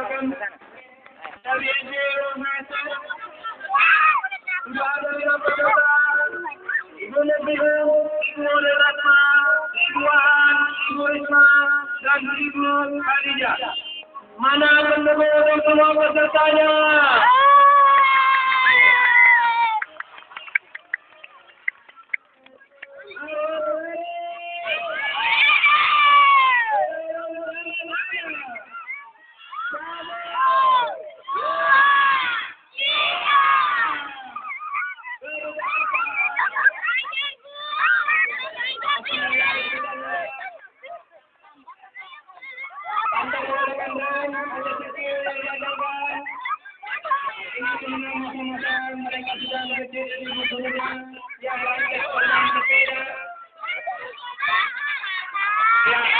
mengatakan dari NGO sudah Ibu Ibu Ibu Risma, dan Ibu. Mana pendemo semua pesertanya ada sipil yang diadakan. Ini semua masa-masa mereka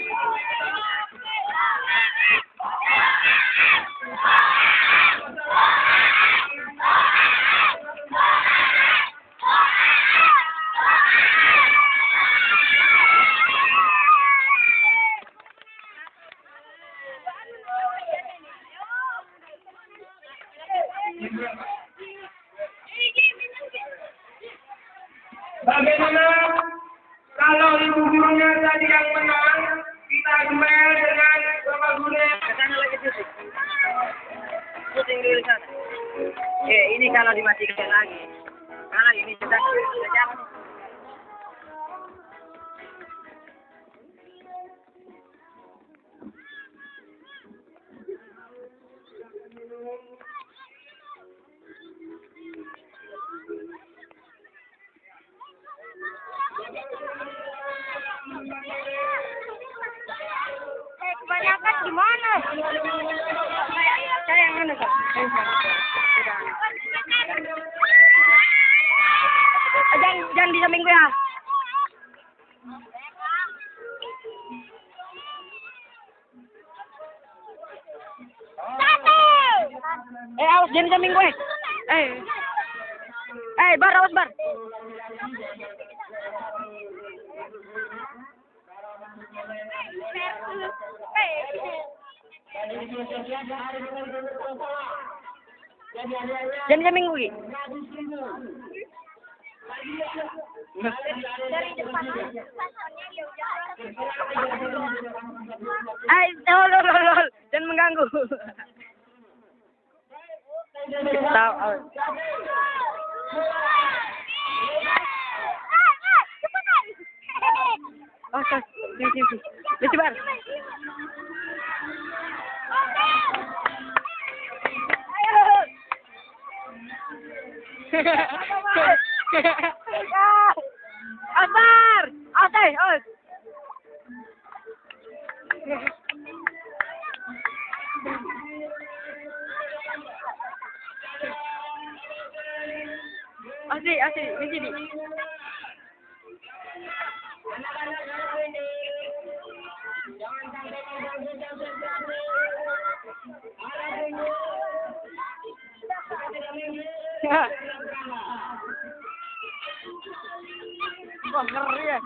Bagaimana kalau ibu gurunya tadi yang menang, kita duel dengan bapak guru. Ke sana lagi syuting. Syuting dulu sana. Eh, ini kalau dimatikan lagi. Karena ini sudah sudah Eh, kebanyakan gimana? Saya yang mana? Eh, Jangan, jangan di samping gue ya. Eh, awas jangan di samping gue. Eh. Eh, bar, awas bar. Jangan di samping gue. Dari depan. Lol, lol, lol. Jangan mengganggu. Tahu. Oh, sorry. Sini, sini. Lucu bar. Asar! Asar! Os! Asli, asli, di sini. Bakırıyor.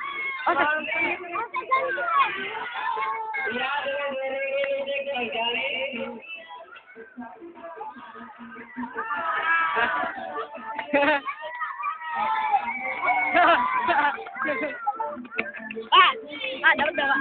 Ha ha ha. 啊啊！等等啊！